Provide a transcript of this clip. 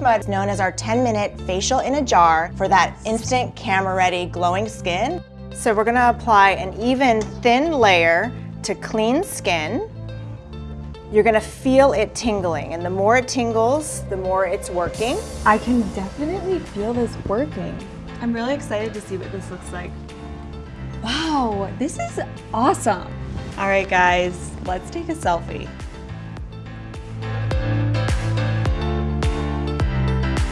Mud is known as our 10 minute facial in a jar for that instant camera ready glowing skin. So we're gonna apply an even thin layer to clean skin. You're gonna feel it tingling and the more it tingles, the more it's working. I can definitely feel this working. I'm really excited to see what this looks like. Wow, this is awesome. All right, guys, let's take a selfie.